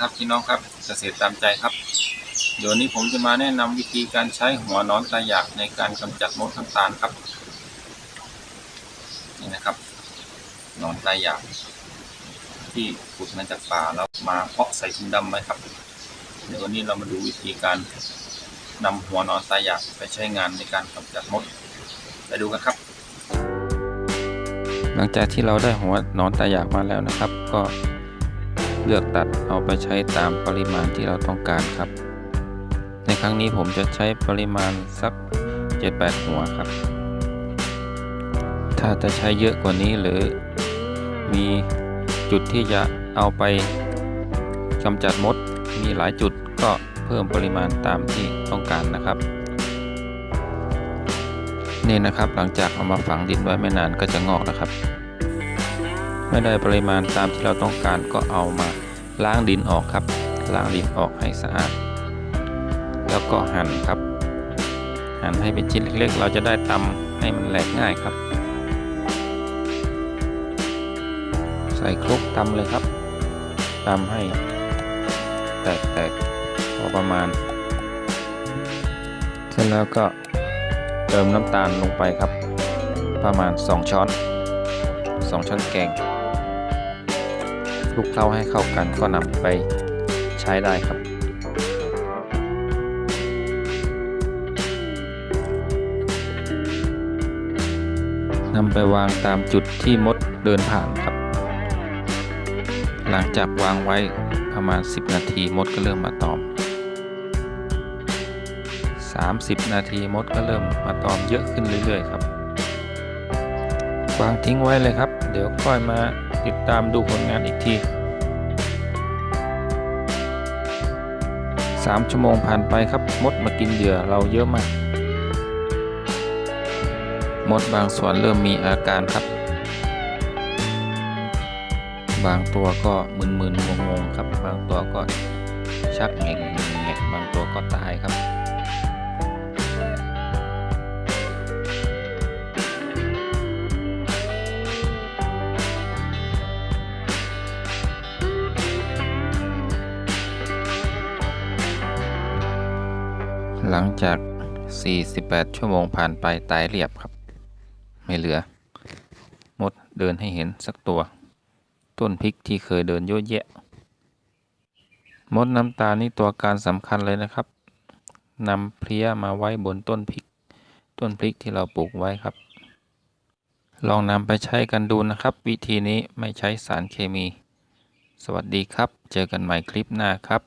ครับพี่น้องครับเกษตรตามใจครับ เดี๋ยวนี้ผมจะมาแนะนำวิธีการใช้หัวนอนตาหยากในการกำจัดมดน้ำตาลครับนี่นะครับนอนตาหยาก ที่ขุดมาจากป่าแล้วมาเพาะใส่ถุงดำไว้ครับ เดี๋ยววันนี้เรามาดูวิธีการนำหัวนอนตาหยากไปใช้งานในการกำจัดมดไปดูกันครับ หลังจากที่เราได้หัวนอนตาหยากมาแล้วนะครับ ก็ เลือกตัดเอาไปใช้ตามปริมาณที่เราต้องการครับ ในครั้งนี้ผมจะใช้ปริมาณสัก 7-8 หัวครับ ถ้าจะใช้เยอะกว่านี้หรือมีจุดที่จะเอาไปกำจัดมดมีหลายจุดก็เพิ่มปริมาณตามที่ต้องการนะครับ นี่นะครับหลังจากเอามาฝังดินไว้ไม่นานก็จะงอกนะครับ ไม่ได้ปริมาณตามที่เราต้องการก็เอามาล้างดินออกครับ ล้างดินออกให้สะอาด แล้วก็หั่นครับ หั่นให้เป็นชิ้นเล็กๆ เราจะได้ตำให้มันแหลกง่ายครับ ใส่ครกตำเลยครับตำให้ แตกๆพอประมาณ เสร็จแล้วก็เติมน้ำตาลลงไปครับ ประมาณ 2 ช้อน 2 ช้อนแกง คลุกเคล้าให้เข้ากันก็นำไปใช้ได้ครับ นำไปวางตามจุดที่มดเดินผ่านครับ หลังจากวางไว้ประมาณ 10 นาทีมดก็เริ่มมาตอม 30 นาทีมดก็เริ่มมาตอมเยอะขึ้นเรื่อยๆครับวางทิ้งไว้เลยครับ เดี๋ยวค่อยมา ติดตามดูผลงานอีกที 3 ชั่วโมงผ่านไปครับมดมากินเหยื่อเราเยอะมาก มดบางส่วนเริ่มมีอาการครับ บางตัวก็มึนๆงงๆครับ บางตัวก็ชักแง่งแงะบางตัวก็ตายครับ หลังจาก 48 ชั่วโมงผ่านไปตายเรียบครับ ไม่เหลือ มดเดินให้เห็นสักตัว ต้นพริกที่เคยเดินเยอะแยะ มดน้ำตาลนี่ตัวการสำคัญเลยนะครับนำเพลี้ยมาไว้บนต้นพริก ต้นพริกที่เราปลูกไว้ครับ ลองนำไปใช้กันดูนะครับ วิธีนี้ไม่ใช้สารเคมี สวัสดีครับ เจอกันใหม่คลิปหน้าครับ